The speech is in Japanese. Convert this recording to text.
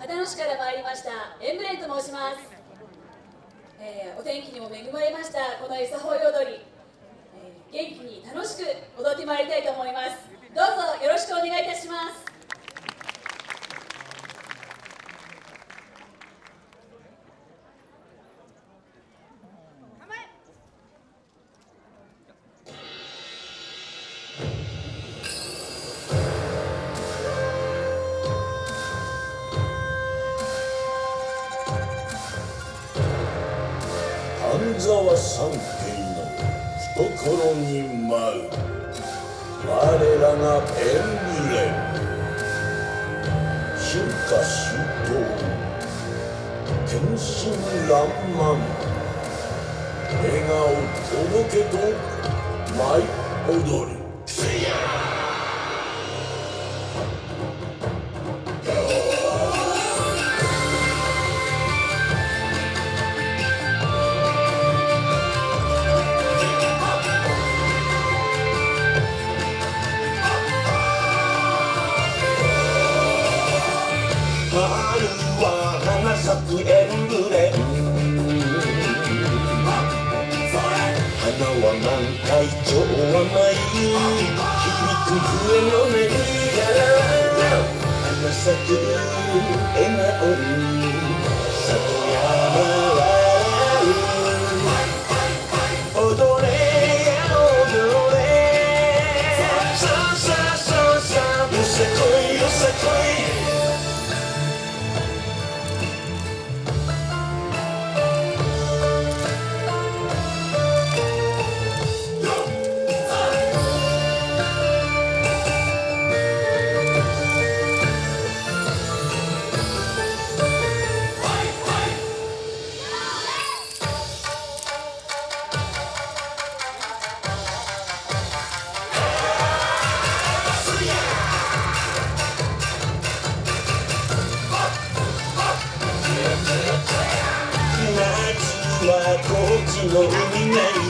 秦野市から参りましたエンブレンと申します、えーお天気にも恵まれましたこのエサホイ踊り、えー元気に楽しく踊ってまいりたいと思います。沢三軒の懐に舞う。我らがエンブレム。春夏秋冬。天真爛漫。笑顔届けと舞い踊る。は花咲くエンブレム花は満開超甘い響く笛の音から花咲く笑顔 you we me